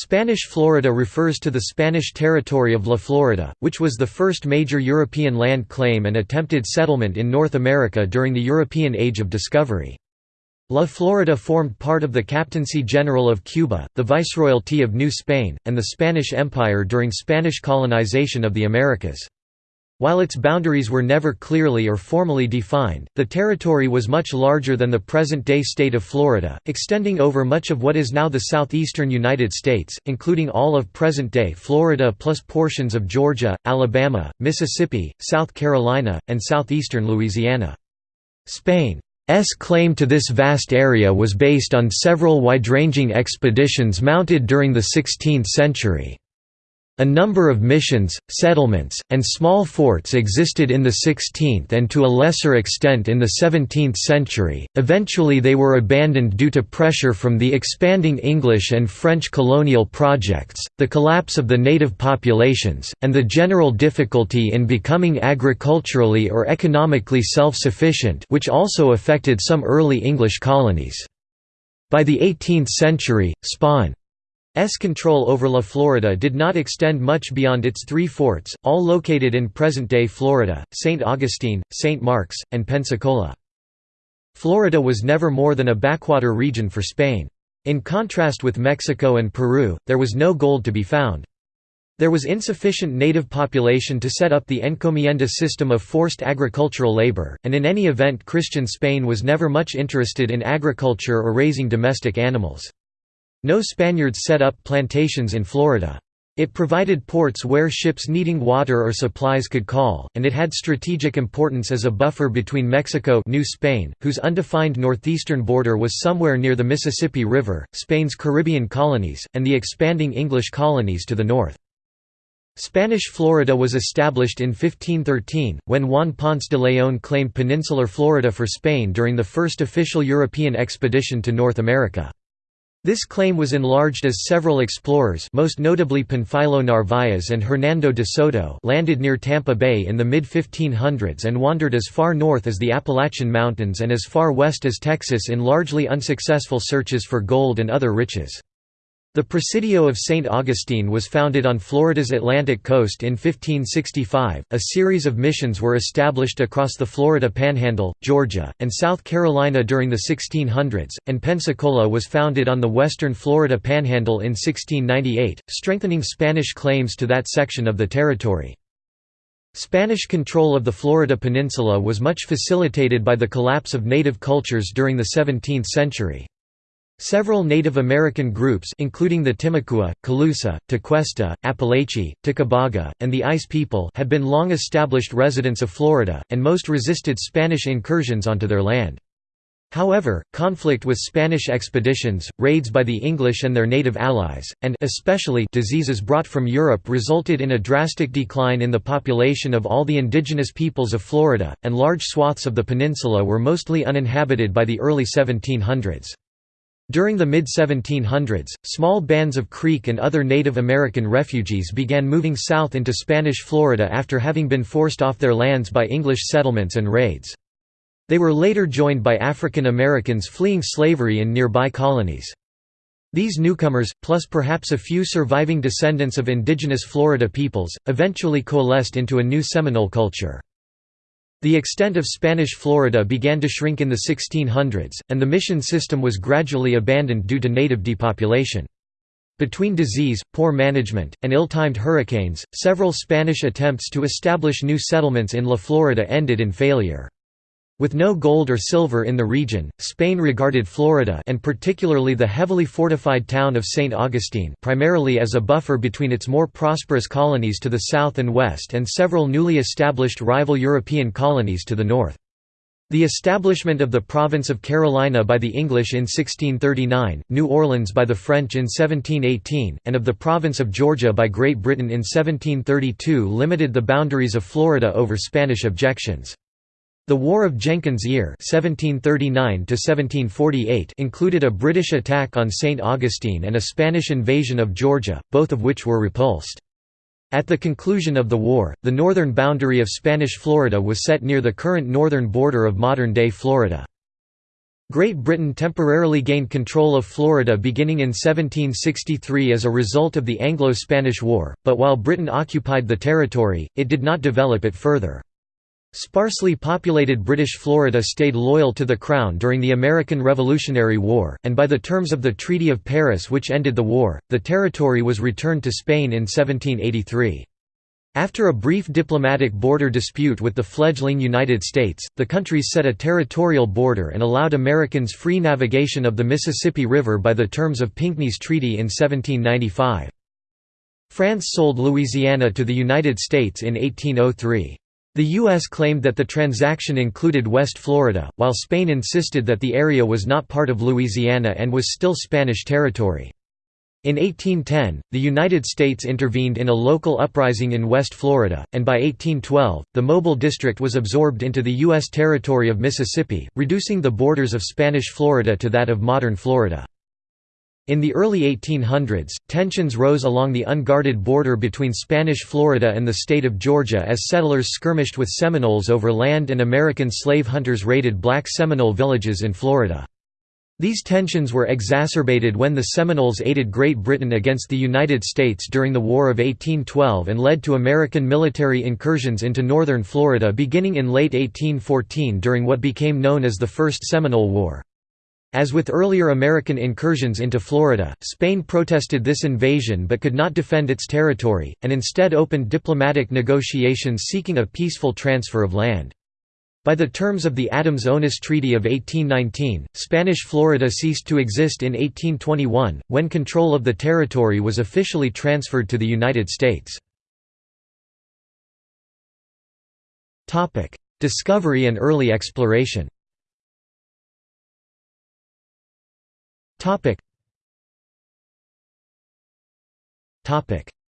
Spanish Florida refers to the Spanish territory of La Florida, which was the first major European land claim and attempted settlement in North America during the European Age of Discovery. La Florida formed part of the Captaincy General of Cuba, the Viceroyalty of New Spain, and the Spanish Empire during Spanish colonization of the Americas. While its boundaries were never clearly or formally defined, the territory was much larger than the present-day state of Florida, extending over much of what is now the southeastern United States, including all of present-day Florida plus portions of Georgia, Alabama, Mississippi, South Carolina, and southeastern Louisiana. Spain's claim to this vast area was based on several wide-ranging expeditions mounted during the 16th century. A number of missions, settlements, and small forts existed in the 16th and to a lesser extent in the 17th century. Eventually, they were abandoned due to pressure from the expanding English and French colonial projects, the collapse of the native populations, and the general difficulty in becoming agriculturally or economically self sufficient, which also affected some early English colonies. By the 18th century, Spain S control over La Florida did not extend much beyond its three forts, all located in present-day Florida, St. Augustine, St. Marks, and Pensacola. Florida was never more than a backwater region for Spain. In contrast with Mexico and Peru, there was no gold to be found. There was insufficient native population to set up the encomienda system of forced agricultural labor, and in any event Christian Spain was never much interested in agriculture or raising domestic animals. No Spaniards set up plantations in Florida. It provided ports where ships needing water or supplies could call, and it had strategic importance as a buffer between Mexico New Spain, whose undefined northeastern border was somewhere near the Mississippi River, Spain's Caribbean colonies, and the expanding English colonies to the north. Spanish Florida was established in 1513, when Juan Ponce de León claimed peninsular Florida for Spain during the first official European expedition to North America. This claim was enlarged as several explorers most notably Panfilo Narváez and Hernando de Soto landed near Tampa Bay in the mid-1500s and wandered as far north as the Appalachian Mountains and as far west as Texas in largely unsuccessful searches for gold and other riches. The Presidio of St. Augustine was founded on Florida's Atlantic coast in 1565. A series of missions were established across the Florida Panhandle, Georgia, and South Carolina during the 1600s, and Pensacola was founded on the western Florida Panhandle in 1698, strengthening Spanish claims to that section of the territory. Spanish control of the Florida Peninsula was much facilitated by the collapse of native cultures during the 17th century. Several Native American groups including the Timucua, Calusa, Tequesta, Apalachee, Tocobaga, and the Ais People had been long established residents of Florida, and most resisted Spanish incursions onto their land. However, conflict with Spanish expeditions, raids by the English and their native allies, and especially diseases brought from Europe resulted in a drastic decline in the population of all the indigenous peoples of Florida, and large swaths of the peninsula were mostly uninhabited by the early 1700s. During the mid-1700s, small bands of Creek and other Native American refugees began moving south into Spanish Florida after having been forced off their lands by English settlements and raids. They were later joined by African Americans fleeing slavery in nearby colonies. These newcomers, plus perhaps a few surviving descendants of indigenous Florida peoples, eventually coalesced into a new Seminole culture. The extent of Spanish Florida began to shrink in the 1600s, and the mission system was gradually abandoned due to native depopulation. Between disease, poor management, and ill-timed hurricanes, several Spanish attempts to establish new settlements in La Florida ended in failure. With no gold or silver in the region, Spain regarded Florida and particularly the heavily fortified town of St. Augustine primarily as a buffer between its more prosperous colonies to the south and west and several newly established rival European colonies to the north. The establishment of the province of Carolina by the English in 1639, New Orleans by the French in 1718, and of the province of Georgia by Great Britain in 1732 limited the boundaries of Florida over Spanish objections. The War of Jenkins' Ear (1739–1748) included a British attack on St. Augustine and a Spanish invasion of Georgia, both of which were repulsed. At the conclusion of the war, the northern boundary of Spanish Florida was set near the current northern border of modern-day Florida. Great Britain temporarily gained control of Florida beginning in 1763 as a result of the Anglo-Spanish War, but while Britain occupied the territory, it did not develop it further. Sparsely populated British Florida stayed loyal to the Crown during the American Revolutionary War, and by the terms of the Treaty of Paris which ended the war, the territory was returned to Spain in 1783. After a brief diplomatic border dispute with the fledgling United States, the countries set a territorial border and allowed Americans free navigation of the Mississippi River by the terms of Pinckney's Treaty in 1795. France sold Louisiana to the United States in 1803. The U.S. claimed that the transaction included West Florida, while Spain insisted that the area was not part of Louisiana and was still Spanish territory. In 1810, the United States intervened in a local uprising in West Florida, and by 1812, the Mobile District was absorbed into the U.S. territory of Mississippi, reducing the borders of Spanish Florida to that of modern Florida. In the early 1800s, tensions rose along the unguarded border between Spanish Florida and the state of Georgia as settlers skirmished with Seminoles over land and American slave hunters raided black Seminole villages in Florida. These tensions were exacerbated when the Seminoles aided Great Britain against the United States during the War of 1812 and led to American military incursions into northern Florida beginning in late 1814 during what became known as the First Seminole War. As with earlier American incursions into Florida, Spain protested this invasion but could not defend its territory, and instead opened diplomatic negotiations seeking a peaceful transfer of land. By the terms of the Adams-Onis Treaty of 1819, Spanish Florida ceased to exist in 1821, when control of the territory was officially transferred to the United States. Discovery and early exploration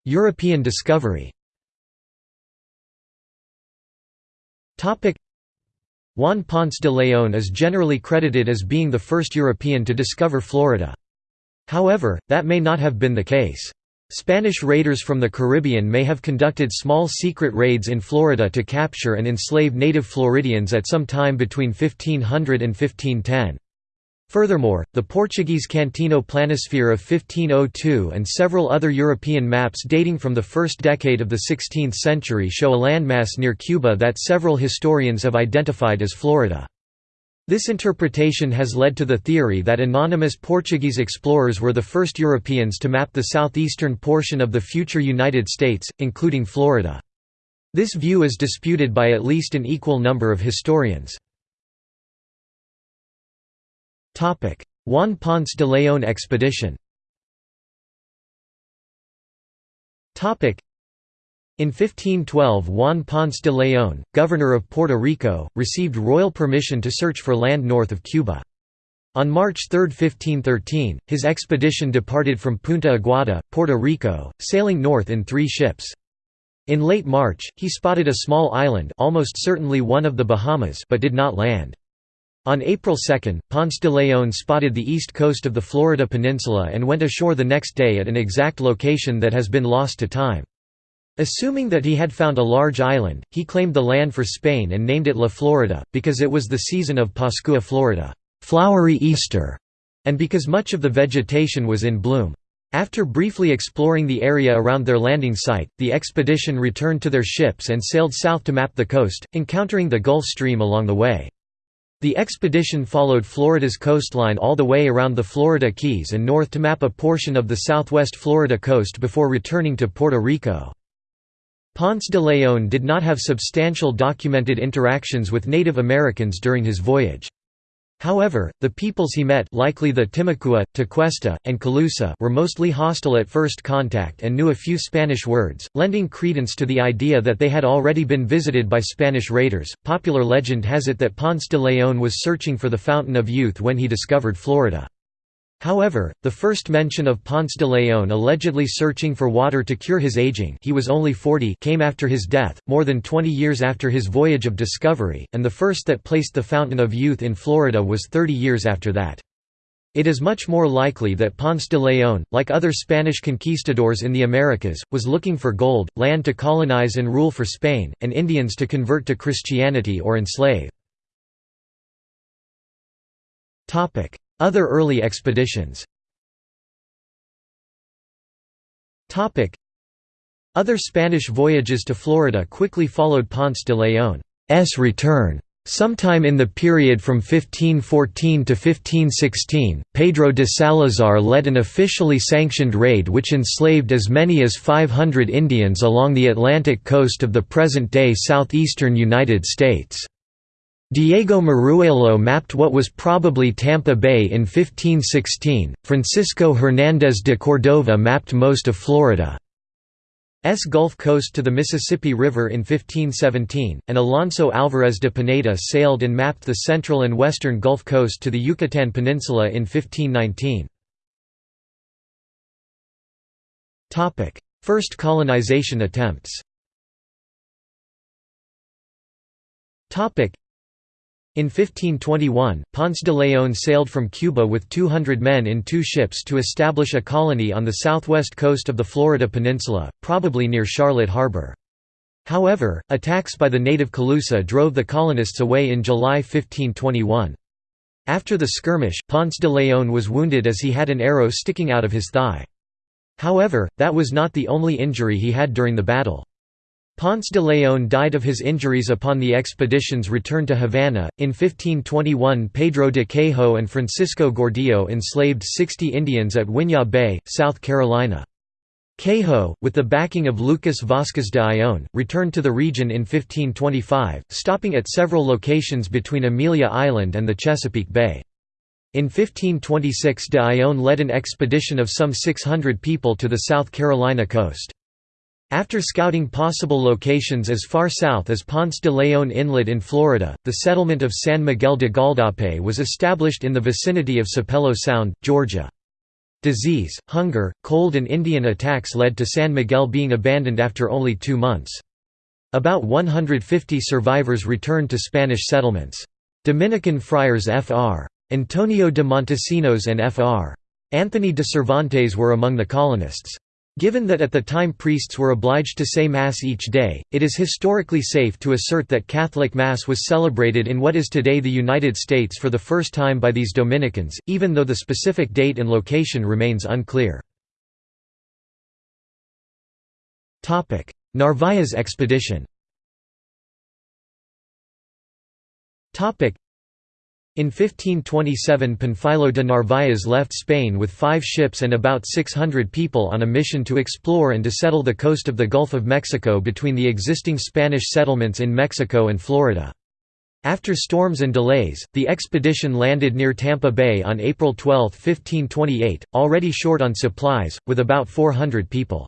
European discovery Juan Ponce de León is generally credited as being the first European to discover Florida. However, that may not have been the case. Spanish raiders from the Caribbean may have conducted small secret raids in Florida to capture and enslave native Floridians at some time between 1500 and 1510. Furthermore, the Portuguese Cantino planisphere of 1502 and several other European maps dating from the first decade of the 16th century show a landmass near Cuba that several historians have identified as Florida. This interpretation has led to the theory that anonymous Portuguese explorers were the first Europeans to map the southeastern portion of the future United States, including Florida. This view is disputed by at least an equal number of historians. Juan Ponce de León expedition in 1512 Juan Ponce de León, governor of Puerto Rico, received royal permission to search for land north of Cuba. On March 3, 1513, his expedition departed from Punta Aguada, Puerto Rico, sailing north in three ships. In late March, he spotted a small island almost certainly one of the Bahamas but did not land. On April 2, Ponce de León spotted the east coast of the Florida peninsula and went ashore the next day at an exact location that has been lost to time. Assuming that he had found a large island, he claimed the land for Spain and named it La Florida, because it was the season of Pascua Florida flowery Easter", and because much of the vegetation was in bloom. After briefly exploring the area around their landing site, the expedition returned to their ships and sailed south to map the coast, encountering the Gulf Stream along the way. The expedition followed Florida's coastline all the way around the Florida Keys and north to map a portion of the southwest Florida coast before returning to Puerto Rico. Ponce de León did not have substantial documented interactions with Native Americans during his voyage. However, the peoples he met likely the Timucua, Tequesta, and Calusa were mostly hostile at first contact and knew a few Spanish words, lending credence to the idea that they had already been visited by Spanish raiders. Popular legend has it that Ponce de León was searching for the Fountain of Youth when he discovered Florida. However, the first mention of Ponce de León allegedly searching for water to cure his aging he was only 40 came after his death, more than 20 years after his voyage of discovery, and the first that placed the Fountain of Youth in Florida was 30 years after that. It is much more likely that Ponce de León, like other Spanish conquistadors in the Americas, was looking for gold, land to colonize and rule for Spain, and Indians to convert to Christianity or enslave. Other early expeditions Other Spanish voyages to Florida quickly followed Ponce de León's return. Sometime in the period from 1514 to 1516, Pedro de Salazar led an officially sanctioned raid which enslaved as many as 500 Indians along the Atlantic coast of the present-day southeastern United States. Diego Miruelo mapped what was probably Tampa Bay in 1516, Francisco Hernández de Cordova mapped most of Florida. S Gulf Coast to the Mississippi River in 1517, and Alonso Álvarez de Pineda sailed and mapped the central and western Gulf Coast to the Yucatan Peninsula in 1519. First colonization attempts in 1521, Ponce de León sailed from Cuba with 200 men in two ships to establish a colony on the southwest coast of the Florida peninsula, probably near Charlotte Harbor. However, attacks by the native Calusa drove the colonists away in July 1521. After the skirmish, Ponce de León was wounded as he had an arrow sticking out of his thigh. However, that was not the only injury he had during the battle. Ponce de León died of his injuries upon the expedition's return to Havana. In 1521, Pedro de Quejo and Francisco Gordillo enslaved 60 Indians at Winyah Bay, South Carolina. Quejo, with the backing of Lucas Vázquez de Ayllón, returned to the region in 1525, stopping at several locations between Amelia Island and the Chesapeake Bay. In 1526 de Ayllón led an expedition of some 600 people to the South Carolina coast. After scouting possible locations as far south as Ponce de León Inlet in Florida, the settlement of San Miguel de Gualdape was established in the vicinity of Sapelo Sound, Georgia. Disease, hunger, cold and Indian attacks led to San Miguel being abandoned after only two months. About 150 survivors returned to Spanish settlements. Dominican friars Fr. Antonio de Montesinos and Fr. Anthony de Cervantes were among the colonists. Given that at the time priests were obliged to say Mass each day, it is historically safe to assert that Catholic Mass was celebrated in what is today the United States for the first time by these Dominicans, even though the specific date and location remains unclear. Narvaez expedition in 1527 Panfilo de Narváez left Spain with five ships and about 600 people on a mission to explore and to settle the coast of the Gulf of Mexico between the existing Spanish settlements in Mexico and Florida. After storms and delays, the expedition landed near Tampa Bay on April 12, 1528, already short on supplies, with about 400 people.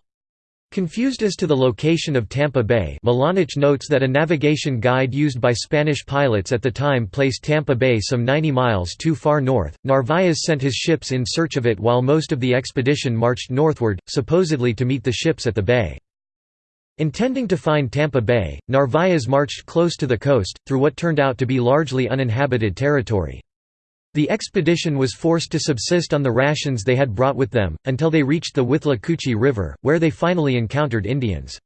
Confused as to the location of Tampa Bay Milanich notes that a navigation guide used by Spanish pilots at the time placed Tampa Bay some 90 miles too far north. Narváez sent his ships in search of it while most of the expedition marched northward, supposedly to meet the ships at the bay. Intending to find Tampa Bay, Narváez marched close to the coast, through what turned out to be largely uninhabited territory. The expedition was forced to subsist on the rations they had brought with them, until they reached the Withlacoochee River, where they finally encountered Indians.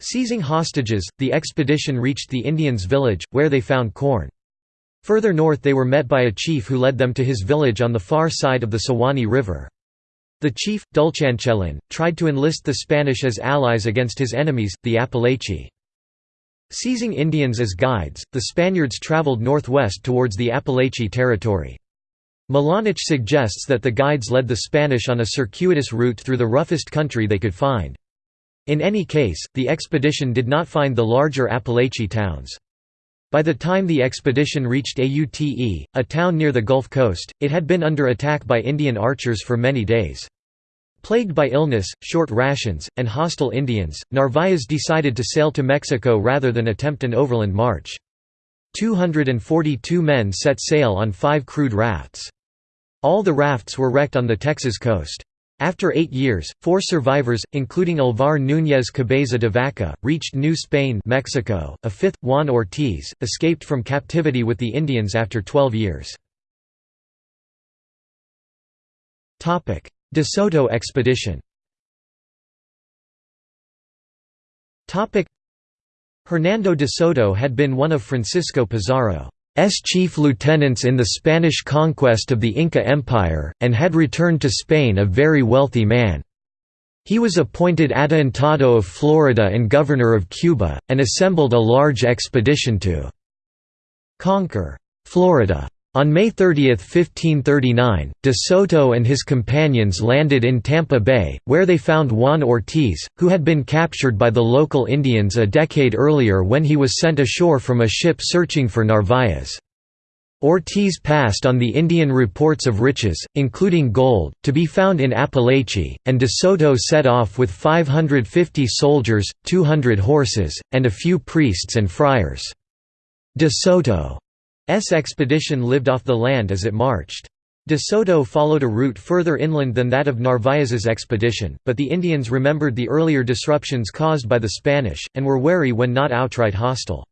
Seizing hostages, the expedition reached the Indians' village, where they found corn. Further north they were met by a chief who led them to his village on the far side of the Suwannee River. The chief, Dulchanchelin, tried to enlist the Spanish as allies against his enemies, the Apalachee. Seizing Indians as guides, the Spaniards traveled northwest towards the Apalachee territory. Milanich suggests that the guides led the Spanish on a circuitous route through the roughest country they could find. In any case, the expedition did not find the larger Apalachee towns. By the time the expedition reached Aute, a town near the Gulf Coast, it had been under attack by Indian archers for many days. Plagued by illness, short rations, and hostile Indians, Narvaez decided to sail to Mexico rather than attempt an overland march. 242 men set sail on five crude rafts. All the rafts were wrecked on the Texas coast. After eight years, four survivors, including Alvar Núñez Cabeza de Vaca, reached New Spain Mexico. A fifth, Juan Ortiz, escaped from captivity with the Indians after 12 years. De Soto expedition Hernando de Soto had been one of Francisco Pizarro's chief lieutenants in the Spanish conquest of the Inca Empire, and had returned to Spain a very wealthy man. He was appointed Adelantado of Florida and governor of Cuba, and assembled a large expedition to conquer Florida. On May 30, 1539, de Soto and his companions landed in Tampa Bay, where they found Juan Ortiz, who had been captured by the local Indians a decade earlier when he was sent ashore from a ship searching for Narvaez. Ortiz passed on the Indian reports of riches, including gold, to be found in Apalachee, and de Soto set off with 550 soldiers, 200 horses, and a few priests and friars. De Soto expedition lived off the land as it marched. De Soto followed a route further inland than that of Narvaez's expedition, but the Indians remembered the earlier disruptions caused by the Spanish, and were wary when not outright hostile.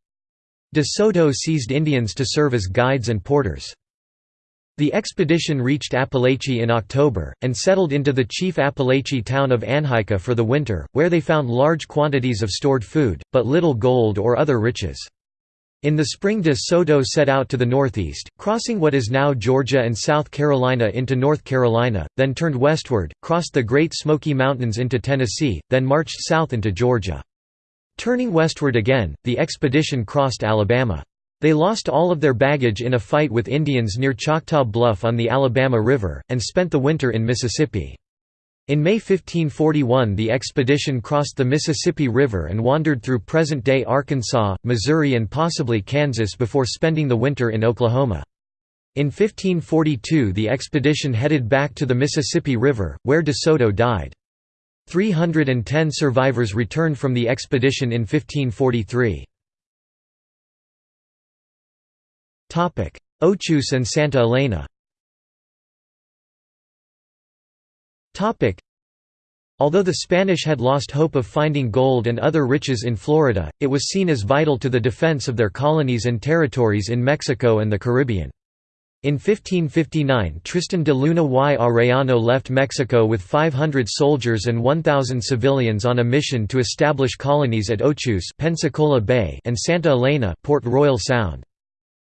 De Soto seized Indians to serve as guides and porters. The expedition reached Apalachee in October, and settled into the chief Apalachee town of Anhaica for the winter, where they found large quantities of stored food, but little gold or other riches. In the spring de Soto set out to the northeast, crossing what is now Georgia and South Carolina into North Carolina, then turned westward, crossed the Great Smoky Mountains into Tennessee, then marched south into Georgia. Turning westward again, the expedition crossed Alabama. They lost all of their baggage in a fight with Indians near Choctaw Bluff on the Alabama River, and spent the winter in Mississippi. In May 1541 the expedition crossed the Mississippi River and wandered through present-day Arkansas, Missouri and possibly Kansas before spending the winter in Oklahoma. In 1542 the expedition headed back to the Mississippi River, where De Soto died. 310 survivors returned from the expedition in 1543. Ochus and Santa Elena Although the Spanish had lost hope of finding gold and other riches in Florida, it was seen as vital to the defense of their colonies and territories in Mexico and the Caribbean. In 1559 Tristan de Luna y Arellano left Mexico with 500 soldiers and 1,000 civilians on a mission to establish colonies at Ochus Pensacola Bay and Santa Elena Port Royal Sound.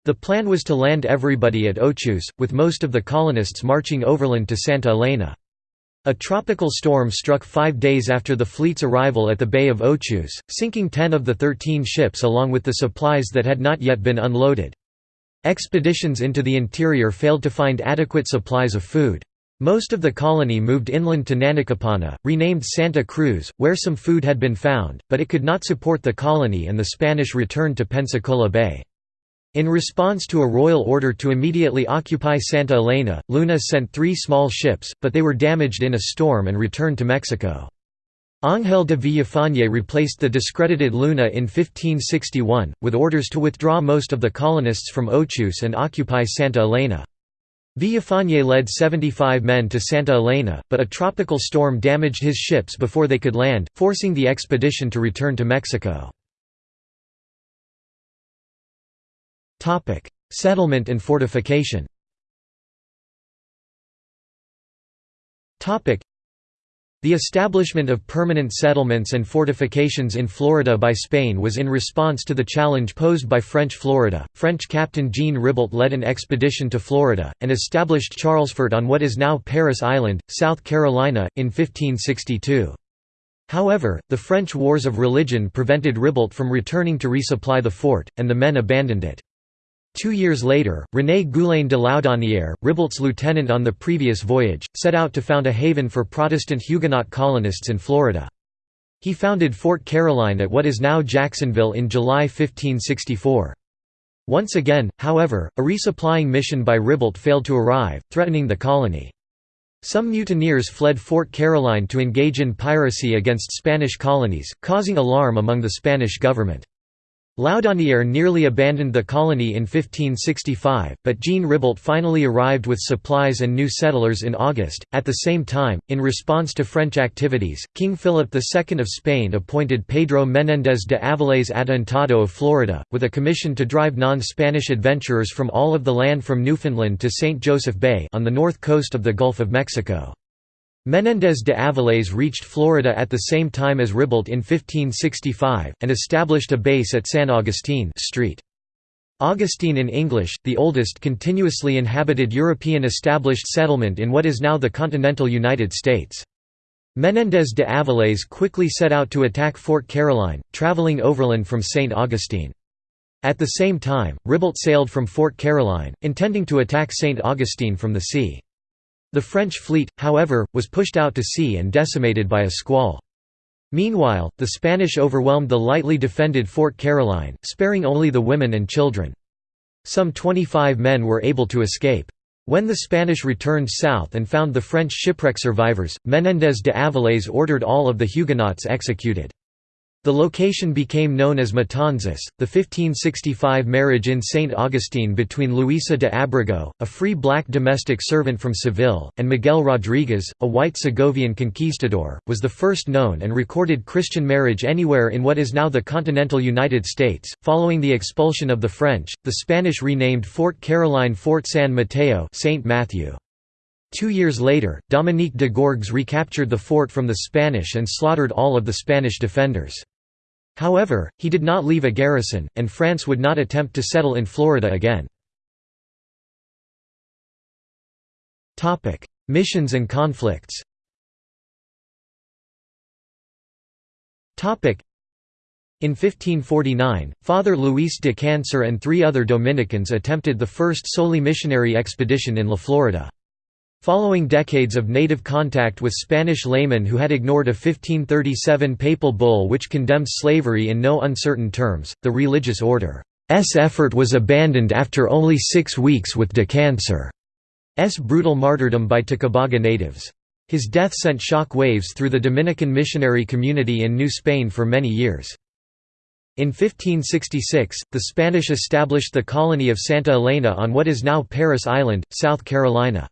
The plan was to land everybody at Ochus, with most of the colonists marching overland to Santa Elena. A tropical storm struck five days after the fleet's arrival at the Bay of Ochus, sinking ten of the thirteen ships along with the supplies that had not yet been unloaded. Expeditions into the interior failed to find adequate supplies of food. Most of the colony moved inland to Nanacapana, renamed Santa Cruz, where some food had been found, but it could not support the colony and the Spanish returned to Pensacola Bay. In response to a royal order to immediately occupy Santa Elena, Luna sent three small ships, but they were damaged in a storm and returned to Mexico. Ángel de Villafañe replaced the discredited Luna in 1561, with orders to withdraw most of the colonists from Ochus and occupy Santa Elena. Villafañe led 75 men to Santa Elena, but a tropical storm damaged his ships before they could land, forcing the expedition to return to Mexico. Settlement and fortification. Topic: The establishment of permanent settlements and fortifications in Florida by Spain was in response to the challenge posed by French Florida. French captain Jean Ribault led an expedition to Florida and established Charlesfort on what is now Parris Island, South Carolina, in 1562. However, the French wars of religion prevented Ribault from returning to resupply the fort, and the men abandoned it. Two years later, René Goulaine de Laudonnière, Ribault's lieutenant on the previous voyage, set out to found a haven for Protestant Huguenot colonists in Florida. He founded Fort Caroline at what is now Jacksonville in July 1564. Once again, however, a resupplying mission by Ribault failed to arrive, threatening the colony. Some mutineers fled Fort Caroline to engage in piracy against Spanish colonies, causing alarm among the Spanish government. Laudonnière nearly abandoned the colony in 1565, but Jean Ribault finally arrived with supplies and new settlers in August. At the same time, in response to French activities, King Philip II of Spain appointed Pedro Menéndez de Avilés Adelantado of Florida, with a commission to drive non-Spanish adventurers from all of the land from Newfoundland to St. Joseph Bay on the north coast of the Gulf of Mexico. Menéndez de Avilés reached Florida at the same time as Ribault in 1565, and established a base at San Agustin Street. Augustine in English, the oldest continuously inhabited European established settlement in what is now the continental United States. Menéndez de Avilés quickly set out to attack Fort Caroline, traveling overland from St. Augustine. At the same time, Ribault sailed from Fort Caroline, intending to attack St. Augustine from the sea. The French fleet, however, was pushed out to sea and decimated by a squall. Meanwhile, the Spanish overwhelmed the lightly defended Fort Caroline, sparing only the women and children. Some 25 men were able to escape. When the Spanish returned south and found the French shipwreck survivors, Menéndez de Avilés ordered all of the Huguenots executed. The location became known as Matanzas. The 1565 marriage in St. Augustine between Luisa de Abrego, a free black domestic servant from Seville, and Miguel Rodriguez, a white Segovian conquistador, was the first known and recorded Christian marriage anywhere in what is now the continental United States. Following the expulsion of the French, the Spanish renamed Fort Caroline Fort San Mateo, Saint Matthew. Two years later, Dominique de Gourgues recaptured the fort from the Spanish and slaughtered all of the Spanish defenders. However, he did not leave a garrison, and France would not attempt to settle in Florida again. Missions and conflicts in 1549, Father Luis de Cancer and three other Dominicans attempted the first solely missionary expedition in La Florida. Following decades of native contact with Spanish laymen who had ignored a 1537 papal bull which condemned slavery in no uncertain terms, the religious order's effort was abandoned after only six weeks with de Cancer's brutal martyrdom by Tocobaga natives. His death sent shock waves through the Dominican missionary community in New Spain for many years. In 1566, the Spanish established the colony of Santa Elena on what is now Parris Island, South Carolina.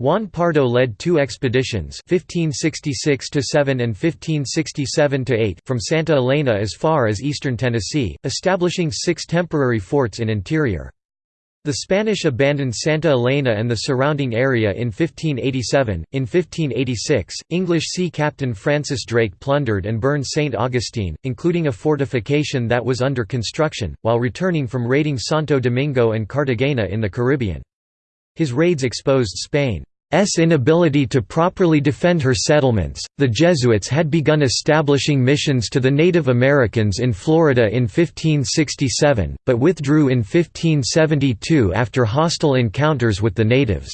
Juan Pardo led two expeditions 1566–7 and 1567–8 from Santa Elena as far as eastern Tennessee, establishing six temporary forts in interior. The Spanish abandoned Santa Elena and the surrounding area in 1587. In 1586, English sea captain Francis Drake plundered and burned St. Augustine, including a fortification that was under construction, while returning from raiding Santo Domingo and Cartagena in the Caribbean. His raids exposed Spain S inability to properly defend her settlements, the Jesuits had begun establishing missions to the Native Americans in Florida in 1567, but withdrew in 1572 after hostile encounters with the natives.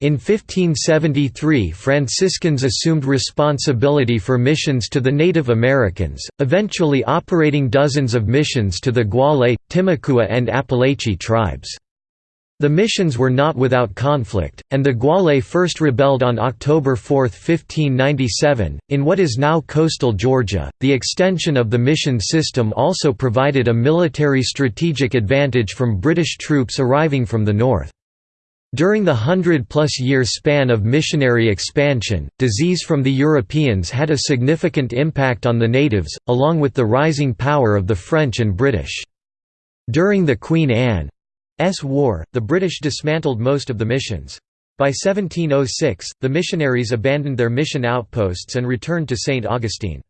In 1573 Franciscans assumed responsibility for missions to the Native Americans, eventually operating dozens of missions to the Guale, Timucua and Apalachee tribes. The missions were not without conflict, and the Guale first rebelled on October 4, 1597. In what is now coastal Georgia, the extension of the mission system also provided a military strategic advantage from British troops arriving from the north. During the hundred-plus year span of missionary expansion, disease from the Europeans had a significant impact on the natives, along with the rising power of the French and British. During the Queen Anne War, the British dismantled most of the missions. By 1706, the missionaries abandoned their mission outposts and returned to St. Augustine.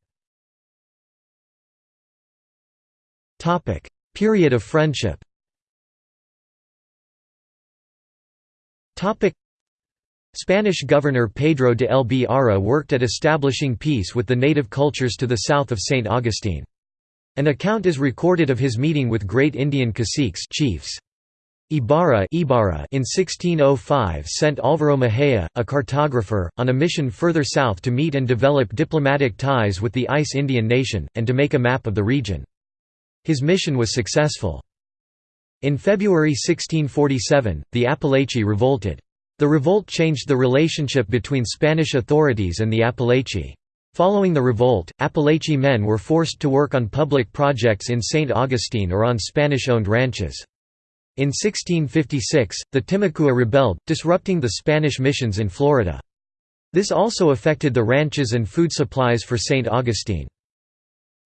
Period of friendship Spanish governor Pedro de Ibarra worked at establishing peace with the native cultures to the south of St. Augustine. An account is recorded of his meeting with great Indian caciques chiefs. Ibarra, Ibarra in 1605 sent Álvaro Mejía, a cartographer, on a mission further south to meet and develop diplomatic ties with the Ais Indian nation, and to make a map of the region. His mission was successful. In February 1647, the Apalachee revolted. The revolt changed the relationship between Spanish authorities and the Apalachee. Following the revolt, Apalachee men were forced to work on public projects in St. Augustine or on Spanish-owned ranches. In 1656, the Timucua rebelled, disrupting the Spanish missions in Florida. This also affected the ranches and food supplies for St. Augustine.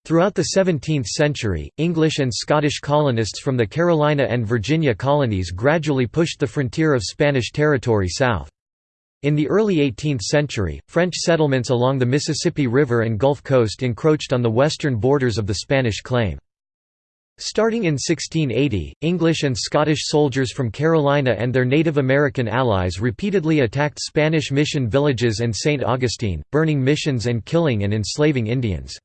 Throughout the 17th century, English and Scottish colonists from the Carolina and Virginia colonies gradually pushed the frontier of Spanish territory south. In the early 18th century, French settlements along the Mississippi River and Gulf Coast encroached on the western borders of the Spanish claim. Starting in 1680, English and Scottish soldiers from Carolina and their Native American allies repeatedly attacked Spanish mission villages and St. Augustine, burning missions and killing and enslaving Indians.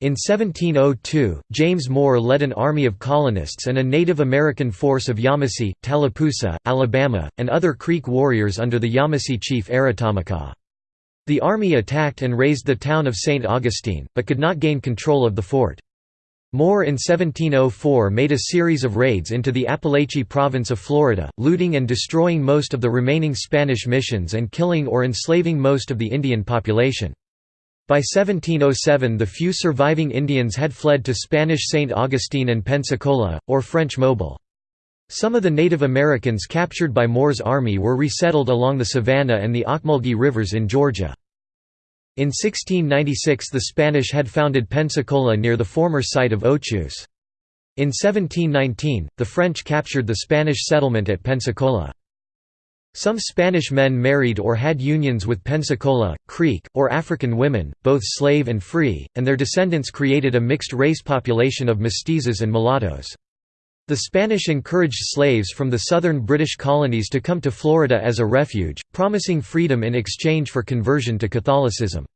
In 1702, James Moore led an army of colonists and a Native American force of Yamasee, Tallapoosa, Alabama, and other Creek warriors under the Yamasee chief Aratamaka. The army attacked and razed the town of St. Augustine, but could not gain control of the fort. Moore in 1704 made a series of raids into the Apalachee province of Florida, looting and destroying most of the remaining Spanish missions and killing or enslaving most of the Indian population. By 1707 the few surviving Indians had fled to Spanish St. Augustine and Pensacola, or French Mobile. Some of the Native Americans captured by Moore's army were resettled along the Savannah and the Ocmulgee rivers in Georgia. In 1696 the Spanish had founded Pensacola near the former site of Ochus. In 1719, the French captured the Spanish settlement at Pensacola. Some Spanish men married or had unions with Pensacola, Creek, or African women, both slave and free, and their descendants created a mixed-race population of mestizos and mulattoes. The Spanish encouraged slaves from the southern British colonies to come to Florida as a refuge, promising freedom in exchange for conversion to Catholicism.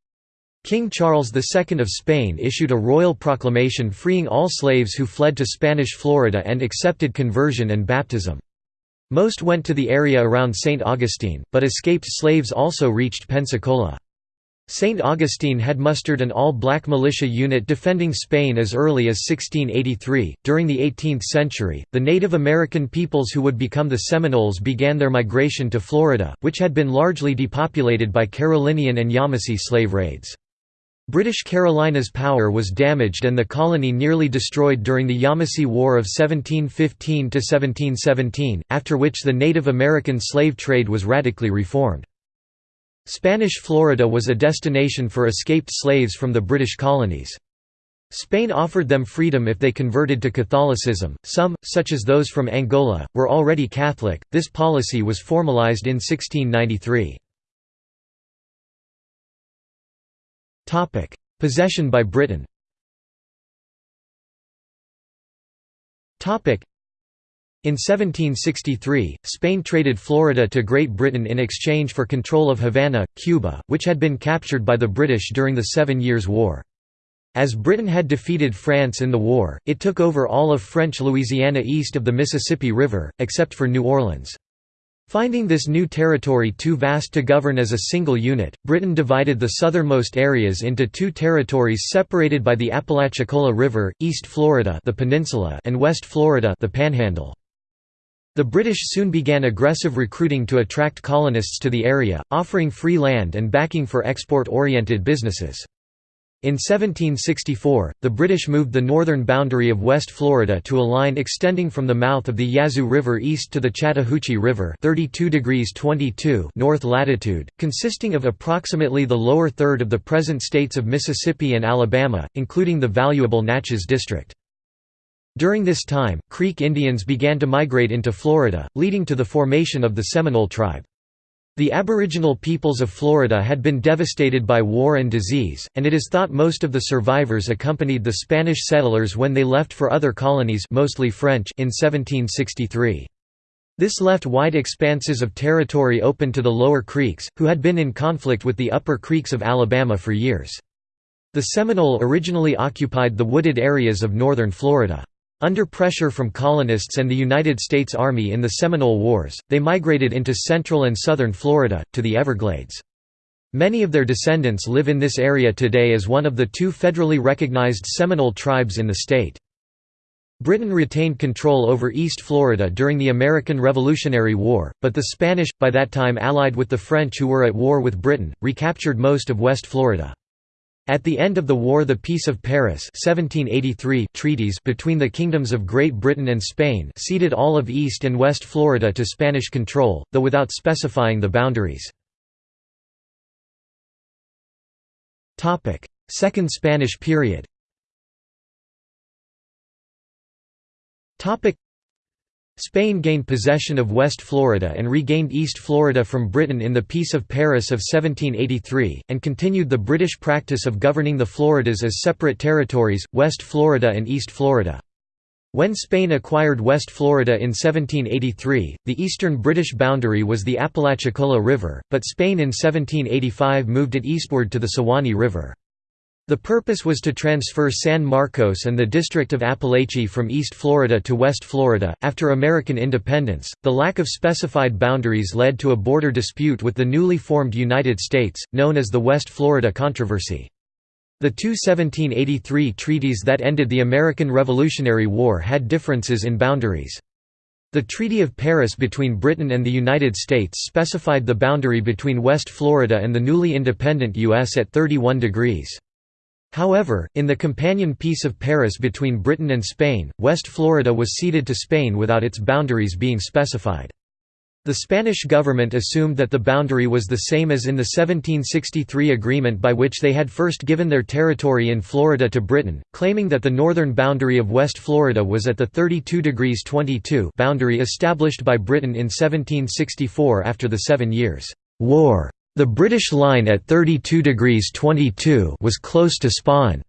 King Charles II of Spain issued a royal proclamation freeing all slaves who fled to Spanish Florida and accepted conversion and baptism. Most went to the area around St. Augustine, but escaped slaves also reached Pensacola. St. Augustine had mustered an all-black militia unit defending Spain as early as 1683. During the 18th century, the Native American peoples who would become the Seminoles began their migration to Florida, which had been largely depopulated by Carolinian and Yamasee slave raids. British Carolina's power was damaged and the colony nearly destroyed during the Yamasee War of 1715–1717, after which the Native American slave trade was radically reformed. Spanish Florida was a destination for escaped slaves from the British colonies. Spain offered them freedom if they converted to Catholicism. Some, such as those from Angola, were already Catholic. This policy was formalized in 1693. Topic: Possession by Britain. Topic: in 1763, Spain traded Florida to Great Britain in exchange for control of Havana, Cuba, which had been captured by the British during the Seven Years' War. As Britain had defeated France in the war, it took over all of French Louisiana east of the Mississippi River, except for New Orleans. Finding this new territory too vast to govern as a single unit, Britain divided the southernmost areas into two territories separated by the Apalachicola River, East Florida the peninsula and West Florida the panhandle. The British soon began aggressive recruiting to attract colonists to the area, offering free land and backing for export-oriented businesses. In 1764, the British moved the northern boundary of West Florida to a line extending from the mouth of the Yazoo River east to the Chattahoochee River 32 degrees 22 north latitude, consisting of approximately the lower third of the present states of Mississippi and Alabama, including the valuable Natchez District. During this time, Creek Indians began to migrate into Florida, leading to the formation of the Seminole tribe. The aboriginal peoples of Florida had been devastated by war and disease, and it is thought most of the survivors accompanied the Spanish settlers when they left for other colonies mostly French in 1763. This left wide expanses of territory open to the lower Creeks, who had been in conflict with the upper Creeks of Alabama for years. The Seminole originally occupied the wooded areas of northern Florida. Under pressure from colonists and the United States Army in the Seminole Wars, they migrated into central and southern Florida, to the Everglades. Many of their descendants live in this area today as one of the two federally recognized Seminole tribes in the state. Britain retained control over East Florida during the American Revolutionary War, but the Spanish, by that time allied with the French who were at war with Britain, recaptured most of West Florida. At the end of the war the Peace of Paris 1783 treaties between the kingdoms of Great Britain and Spain ceded all of East and West Florida to Spanish control, though without specifying the boundaries. Second Spanish period Spain gained possession of West Florida and regained East Florida from Britain in the Peace of Paris of 1783, and continued the British practice of governing the Floridas as separate territories, West Florida and East Florida. When Spain acquired West Florida in 1783, the eastern British boundary was the Apalachicola River, but Spain in 1785 moved it eastward to the Suwannee River. The purpose was to transfer San Marcos and the District of Apalachee from East Florida to West Florida. After American independence, the lack of specified boundaries led to a border dispute with the newly formed United States, known as the West Florida Controversy. The two 1783 treaties that ended the American Revolutionary War had differences in boundaries. The Treaty of Paris between Britain and the United States specified the boundary between West Florida and the newly independent U.S. at 31 degrees. However, in the companion Peace of Paris between Britain and Spain, West Florida was ceded to Spain without its boundaries being specified. The Spanish government assumed that the boundary was the same as in the 1763 agreement by which they had first given their territory in Florida to Britain, claiming that the northern boundary of West Florida was at the 32 degrees 22 boundary established by Britain in 1764 after the Seven Years' War. The British line at 32 degrees 22 was close to Spain's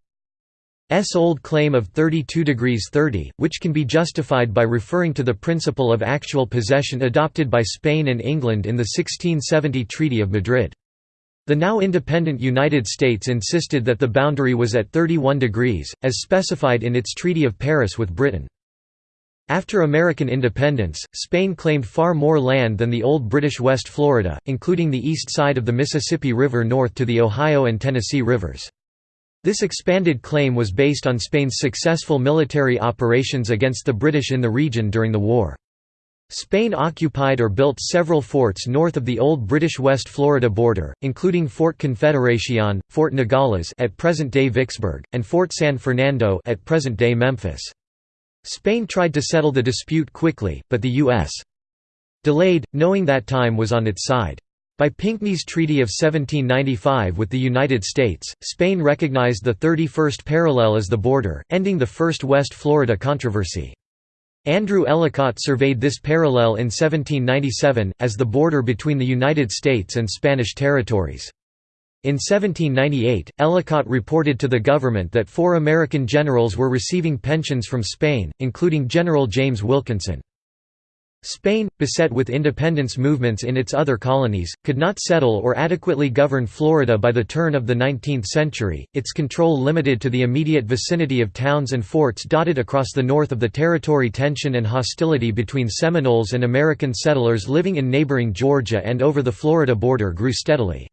old claim of 32 degrees 30, which can be justified by referring to the principle of actual possession adopted by Spain and England in the 1670 Treaty of Madrid. The now independent United States insisted that the boundary was at 31 degrees, as specified in its Treaty of Paris with Britain. After American independence, Spain claimed far more land than the old British West Florida, including the east side of the Mississippi River north to the Ohio and Tennessee rivers. This expanded claim was based on Spain's successful military operations against the British in the region during the war. Spain occupied or built several forts north of the old British West Florida border, including Fort Confederacion, Fort Nogales at present-day Vicksburg, and Fort San Fernando at present-day Memphis. Spain tried to settle the dispute quickly, but the U.S. delayed, knowing that time was on its side. By Pinckney's Treaty of 1795 with the United States, Spain recognized the 31st parallel as the border, ending the First West Florida controversy. Andrew Ellicott surveyed this parallel in 1797, as the border between the United States and Spanish territories. In 1798, Ellicott reported to the government that four American generals were receiving pensions from Spain, including General James Wilkinson. Spain, beset with independence movements in its other colonies, could not settle or adequately govern Florida by the turn of the 19th century, its control limited to the immediate vicinity of towns and forts dotted across the north of the territory tension and hostility between Seminoles and American settlers living in neighboring Georgia and over the Florida border grew steadily.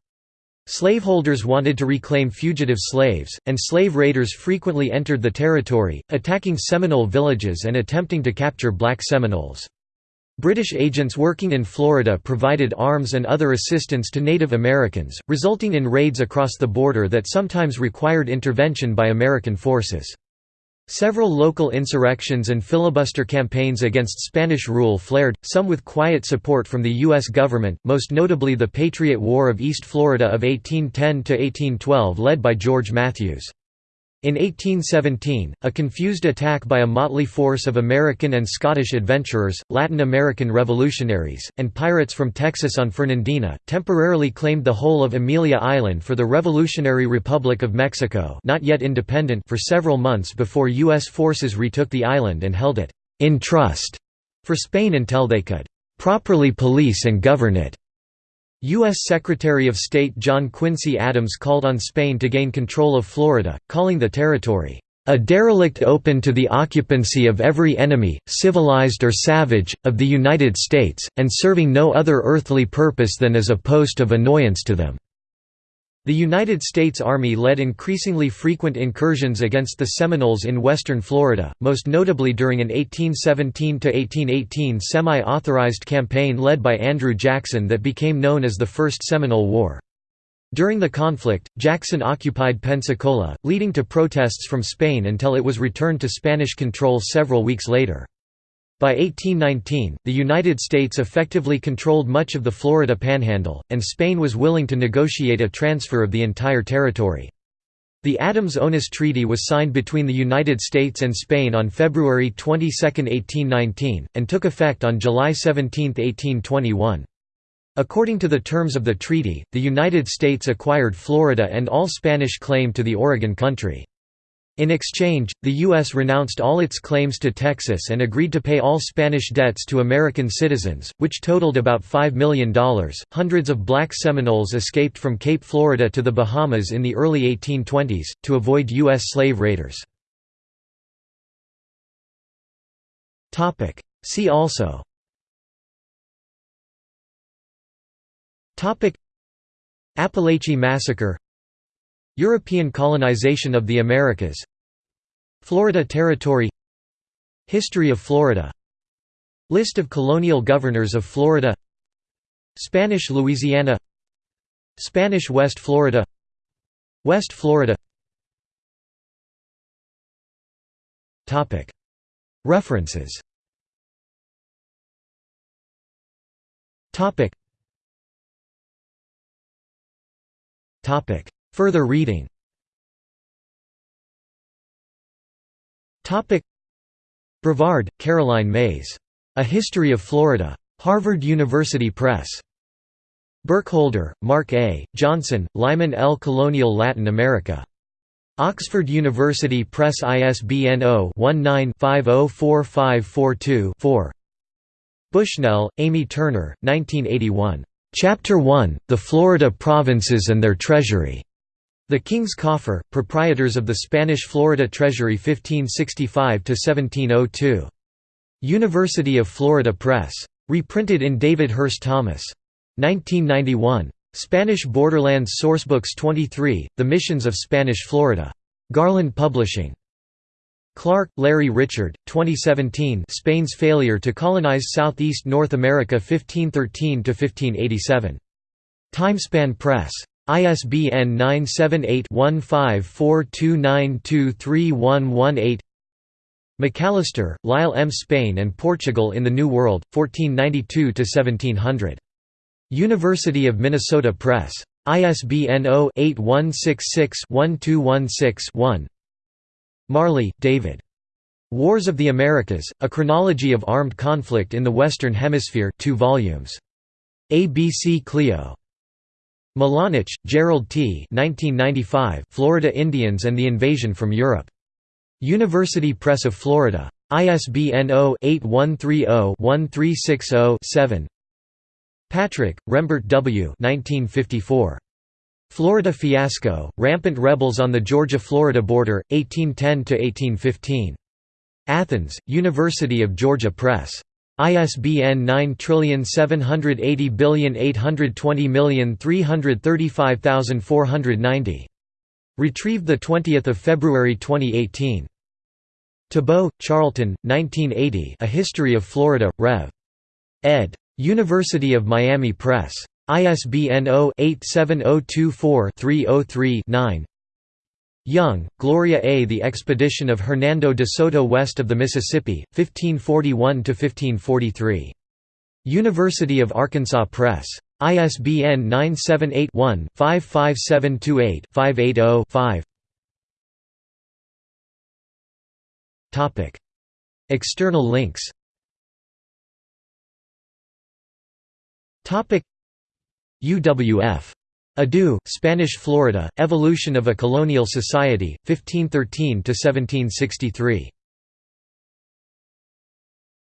Slaveholders wanted to reclaim fugitive slaves, and slave raiders frequently entered the territory, attacking Seminole villages and attempting to capture black Seminoles. British agents working in Florida provided arms and other assistance to Native Americans, resulting in raids across the border that sometimes required intervention by American forces. Several local insurrections and filibuster campaigns against Spanish rule flared, some with quiet support from the U.S. government, most notably the Patriot War of East Florida of 1810–1812 led by George Matthews. In 1817, a confused attack by a motley force of American and Scottish adventurers, Latin American revolutionaries, and pirates from Texas on Fernandina, temporarily claimed the whole of Amelia Island for the Revolutionary Republic of Mexico not yet independent for several months before U.S. forces retook the island and held it «in trust» for Spain until they could «properly police and govern it». U.S. Secretary of State John Quincy Adams called on Spain to gain control of Florida, calling the territory, "...a derelict open to the occupancy of every enemy, civilized or savage, of the United States, and serving no other earthly purpose than as a post of annoyance to them." The United States Army led increasingly frequent incursions against the Seminoles in western Florida, most notably during an 1817–1818 semi-authorized campaign led by Andrew Jackson that became known as the First Seminole War. During the conflict, Jackson occupied Pensacola, leading to protests from Spain until it was returned to Spanish control several weeks later. By 1819, the United States effectively controlled much of the Florida Panhandle, and Spain was willing to negotiate a transfer of the entire territory. The Adams-Onis Treaty was signed between the United States and Spain on February 22, 1819, and took effect on July 17, 1821. According to the terms of the treaty, the United States acquired Florida and all Spanish claim to the Oregon Country. In exchange, the U.S. renounced all its claims to Texas and agreed to pay all Spanish debts to American citizens, which totaled about $5 million. Hundreds of black Seminoles escaped from Cape Florida to the Bahamas in the early 1820s, to avoid U.S. slave raiders. See also Apalachee Massacre European colonization of the Americas. Florida Territory. History of Florida. List of colonial governors of Florida. Spanish Louisiana. Spanish West Florida. West Florida. References Further reading Brevard, Caroline Mays. A History of Florida. Harvard University Press. Burkholder, Mark A., Johnson, Lyman L. Colonial Latin America. Oxford University Press ISBN 0-19-504542-4 Bushnell, Amy Turner, 1981. Chapter 1, The Florida Provinces and Their Treasury. The King's Coffer, proprietors of the Spanish Florida Treasury 1565–1702. University of Florida Press. Reprinted in David Hurst Thomas. 1991. Spanish Borderlands Sourcebooks 23, The Missions of Spanish Florida. Garland Publishing. Clark, Larry Richard, 2017 Spain's Failure to Colonize Southeast North America 1513–1587. Timespan Press. ISBN 978-1542923118 McAlister, Lyle M. Spain and Portugal in the New World, 1492–1700. University of Minnesota Press. ISBN 0-8166-1216-1 Marley, David. Wars of the Americas, A Chronology of Armed Conflict in the Western Hemisphere 2 volumes. ABC Clio. Milanich, Jerald T. 1995, Florida Indians and the Invasion from Europe. University Press of Florida. ISBN 0-8130-1360-7 Patrick, Rembert W. 1954. Florida Fiasco, Rampant Rebels on the Georgia–Florida Border, 1810–1815. Athens, University of Georgia Press. ISBN 9780820335490. Retrieved 20 February 2018. Tebeau, Charlton, 1980 A History of Florida, Rev. ed. University of Miami Press. ISBN 0-87024-303-9 Young, Gloria A. The Expedition of Hernando de Soto west of the Mississippi, 1541–1543. University of Arkansas Press. ISBN 978-1-55728-580-5 External links UWF. Adu, Spanish Florida, Evolution of a Colonial Society, 1513–1763.